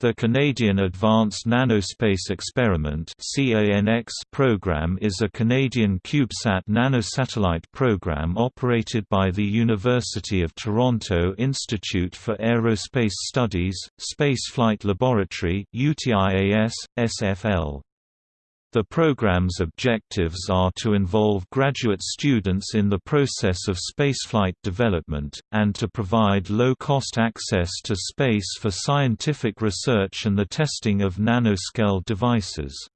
The Canadian Advanced Nanospace Experiment program is a Canadian CubeSat nanosatellite program operated by the University of Toronto Institute for Aerospace Studies, Spaceflight Laboratory UTIAS, SFL. The program's objectives are to involve graduate students in the process of spaceflight development, and to provide low-cost access to space for scientific research and the testing of nanoscale devices.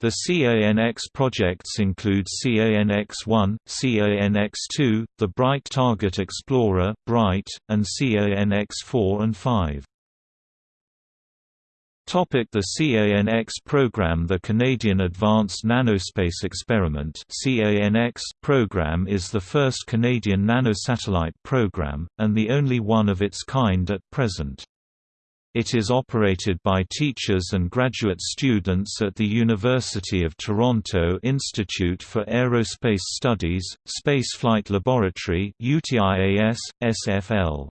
The CANX projects include CANX-1, CANX-2, the Bright Target Explorer (BRITE), and CANX-4 and 5. The CANX program The Canadian Advanced Nanospace Experiment CANX program is the first Canadian nanosatellite program, and the only one of its kind at present. It is operated by teachers and graduate students at the University of Toronto Institute for Aerospace Studies, Spaceflight Laboratory UTIAS, SFL.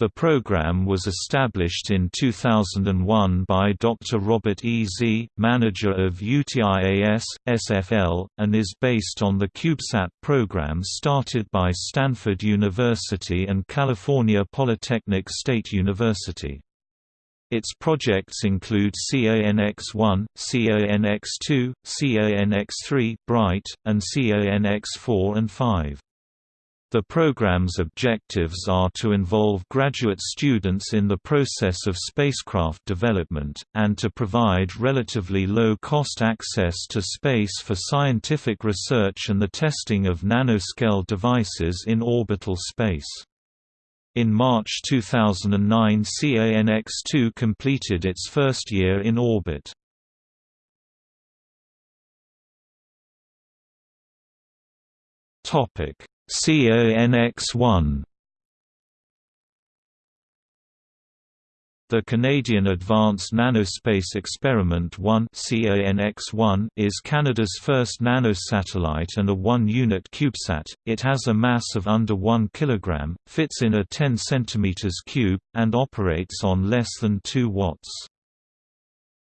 The program was established in 2001 by Dr. Robert E. Zee, manager of UTIAS, SFL, and is based on the CubeSat program started by Stanford University and California Polytechnic State University. Its projects include CANX-1, CANX-2, CANX-3 Bright, and CANX-4 and 5. The program's objectives are to involve graduate students in the process of spacecraft development, and to provide relatively low-cost access to space for scientific research and the testing of nanoscale devices in orbital space. In March 2009 CANX-2 completed its first year in orbit. Topic CANX-1 The Canadian Advanced Nanospace Experiment 1 CANX-1 is Canada's first nanosatellite and a 1-unit CubeSat. It has a mass of under 1 kg, fits in a 10 cm cube, and operates on less than 2 watts.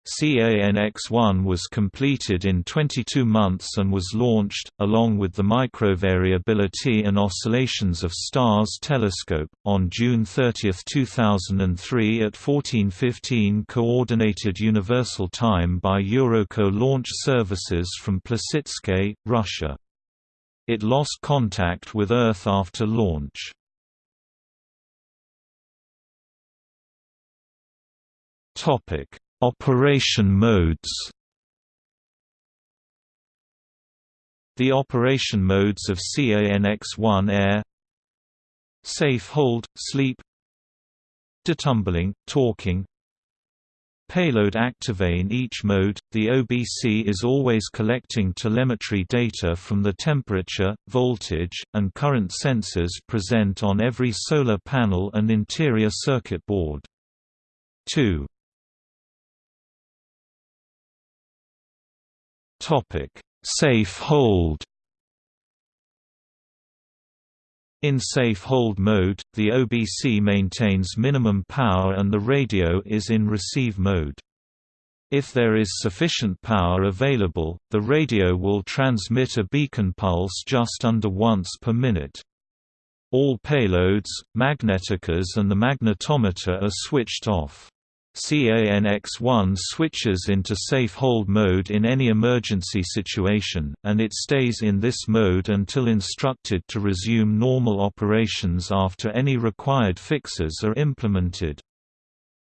CANX-1 was completed in 22 months and was launched, along with the Microvariability and Oscillations of Stars telescope, on June 30, 2003 at 1415 Coordinated Universal Time by Eurockot Launch Services from Plesetsk, Russia. It lost contact with Earth after launch. Topic Operation modes The operation modes of CANX-1 Air Safe hold, sleep Detumbling, talking Payload activate In each mode, the OBC is always collecting telemetry data from the temperature, voltage, and current sensors present on every solar panel and interior circuit board. 2. Safe hold. In safe hold mode, the OBC maintains minimum power and the radio is in receive mode. If there is sufficient power available, the radio will transmit a beacon pulse just under once per minute. All payloads, magnetorquers and the magnetometer are switched off. CANX-1 switches into safe hold mode in any emergency situation, and it stays in this mode until instructed to resume normal operations after any required fixes are implemented.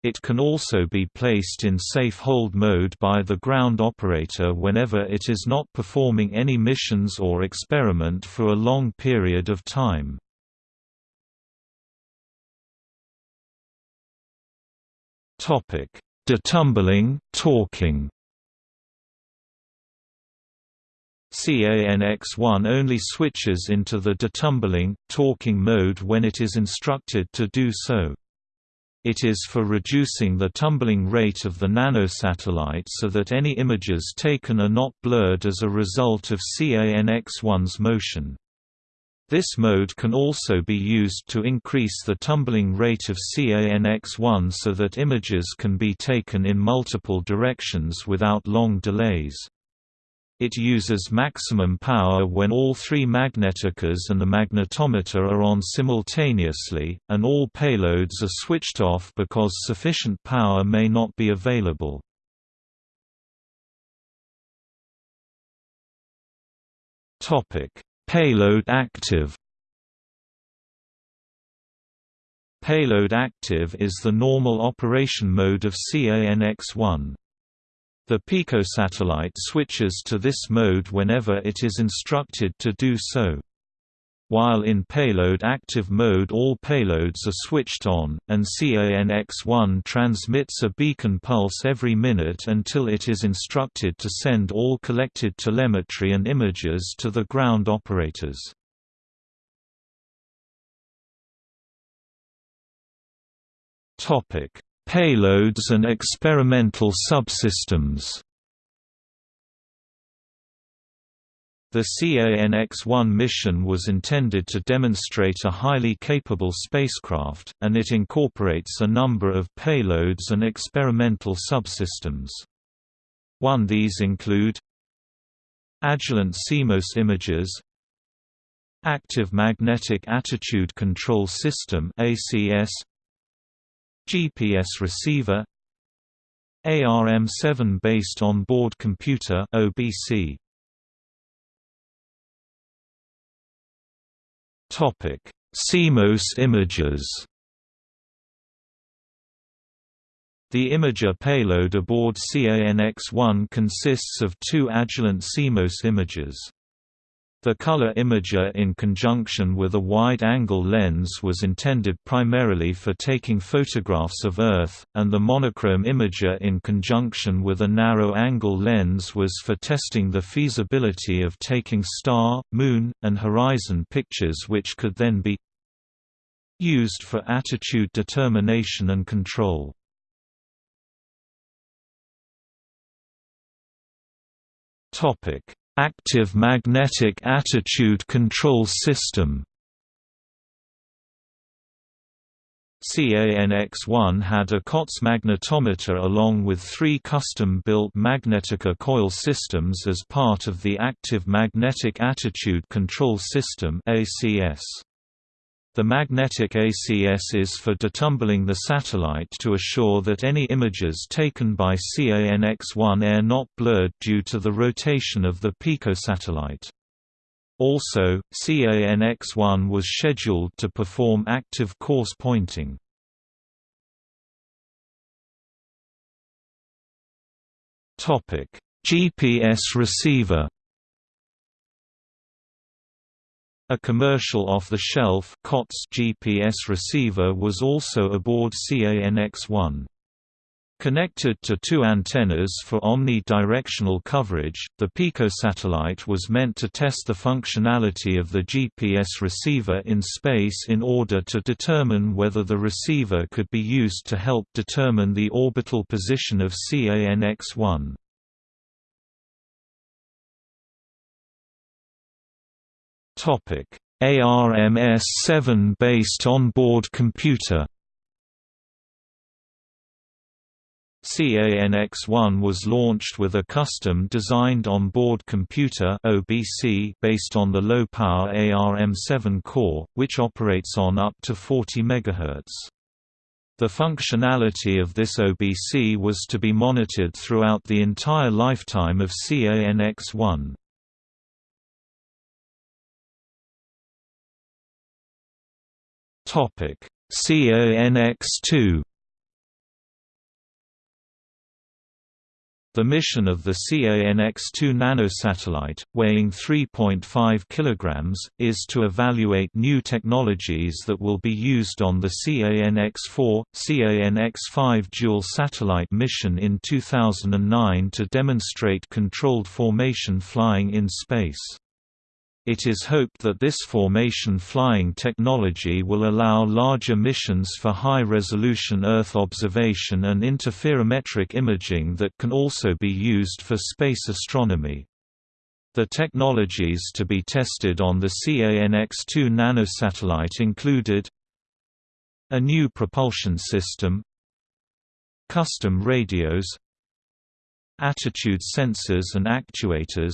It can also be placed in safe hold mode by the ground operator whenever it is not performing any missions or experiment for a long period of time. Topic: Detumbling, talking. CANX-1 only switches into the detumbling, talking mode when it is instructed to do so. It is for reducing the tumbling rate of the nanosatellite so that any images taken are not blurred as a result of CANX-1's motion. This mode can also be used to increase the tumbling rate of CANX1 so that images can be taken in multiple directions without long delays. It uses maximum power when all three magnetorquers and the magnetometer are on simultaneously, and all payloads are switched off because sufficient power may not be available. Payload active Payload active is the normal operation mode of CANX-1. The picosatellite switches to this mode whenever it is instructed to do so. While in payload active mode all payloads are switched on, and CANX-1 transmits a beacon pulse every minute until it is instructed to send all collected telemetry and images to the ground operators. Payloads and experimental subsystems The CANX-1 mission was intended to demonstrate a highly capable spacecraft, and it incorporates a number of payloads and experimental subsystems. One these include Agilent CMOS images Active Magnetic Attitude Control System ACS GPS receiver ARM7 based on board computer OBC Topic: CMOS images. The imager payload aboard CANX-1 consists of two Agilent CMOS images. The color imager in conjunction with a wide-angle lens was intended primarily for taking photographs of Earth, and the monochrome imager in conjunction with a narrow-angle lens was for testing the feasibility of taking star, moon, and horizon pictures which could then be used for attitude determination and control. Topic Active Magnetic Attitude Control System CANX-1 had a COTS magnetometer along with three custom-built Magnetorquer coil systems as part of the Active Magnetic Attitude Control System ACS. The magnetic ACS is for detumbling the satellite to assure that any images taken by CANX-1 are not blurred due to the rotation of the picosatellite. Also, CANX-1 was scheduled to perform active coarse pointing. GPS receiver A commercial off-the-shelf GPS receiver was also aboard CANX-1. Connected to two antennas for omni-directional coverage, the PICO satellite was meant to test the functionality of the GPS receiver in space in order to determine whether the receiver could be used to help determine the orbital position of CANX-1. Topic: ARMS-7 based on-board computer. CANX-1 was launched with a custom-designed on-board computer (OBC) based on the low-power ARM-7 core, which operates on up to 40 MHz. The functionality of this OBC was to be monitored throughout the entire lifetime of CANX-1. Topic: CANX-2 The mission of the CANX-2 nanosatellite, weighing 3.5 kg, is to evaluate new technologies that will be used on the CANX-4, CANX-5 dual satellite mission in 2009 to demonstrate controlled formation flying in space. It is hoped that this formation flying technology will allow larger missions for high-resolution Earth observation and interferometric imaging that can also be used for space astronomy. The technologies to be tested on the CANX-2 nanosatellite included a new propulsion system custom radios attitude sensors and actuators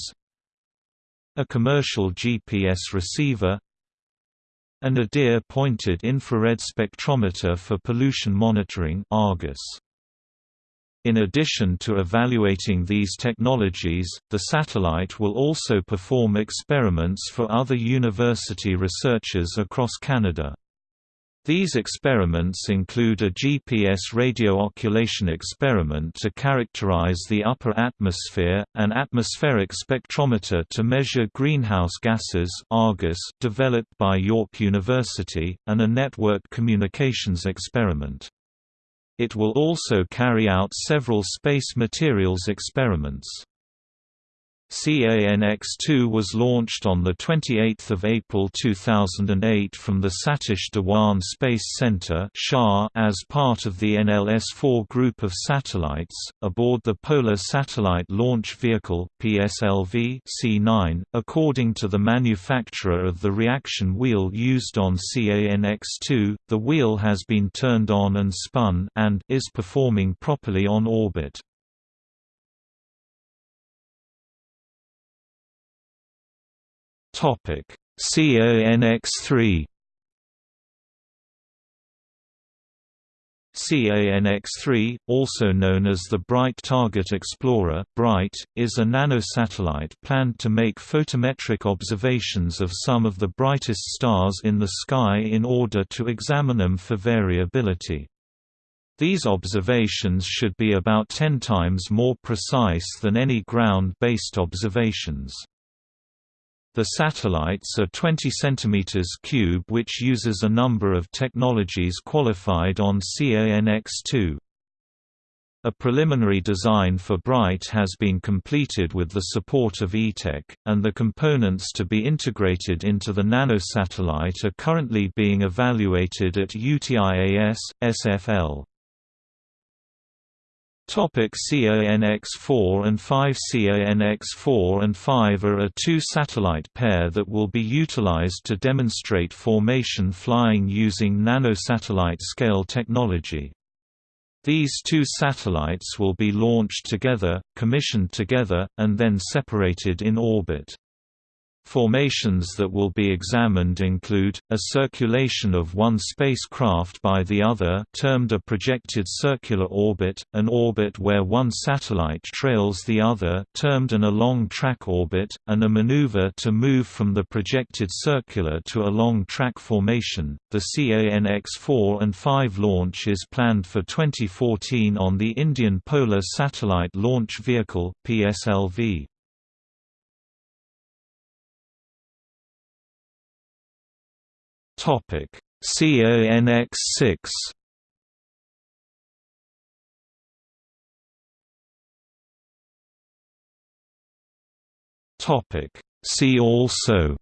a commercial GPS receiver and a nadir-pointed infrared spectrometer for pollution monitoring Argus. In addition to evaluating these technologies, the satellite will also perform experiments for other university researchers across Canada. These experiments include a GPS radio occultation experiment to characterize the upper atmosphere, an atmospheric spectrometer to measure greenhouse gases Argus developed by York University, and a network communications experiment. It will also carry out several space materials experiments. CANX-2 was launched on 28 April 2008 from the Satish Dhawan Space Center as part of the NLS-4 group of satellites, aboard the Polar Satellite Launch Vehicle PSLV C9, according to the manufacturer of the reaction wheel used on CANX-2, the wheel has been turned on and spun and is performing properly on orbit. Topic: CANX3 CANX-3, also known as the Bright Target Explorer Bright, is a nanosatellite planned to make photometric observations of some of the brightest stars in the sky in order to examine them for variability. These observations should be about 10 times more precise than any ground-based observations. The satellites are 20 cm cube which uses a number of technologies qualified on CANX-2. A preliminary design for Bright has been completed with the support of ETEC, and the components to be integrated into the nanosatellite are currently being evaluated at UTIAS, SFL. Topic CANX-4 and 5 CANX-4 and 5 are a two-satellite pair that will be utilized to demonstrate formation flying using nanosatellite scale technology. These two satellites will be launched together, commissioned together, and then separated in orbit. Formations that will be examined include, a circulation of one spacecraft by the other termed a projected circular orbit, an orbit where one satellite trails the other termed an along-track orbit, and a maneuver to move from the projected circular to a long-track formation. The CANX-4 and 5 launch is planned for 2014 on the Indian Polar Satellite Launch Vehicle PSLV. Topic: CANX6 Topic: See also.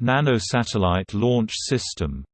Nanosatellite launch system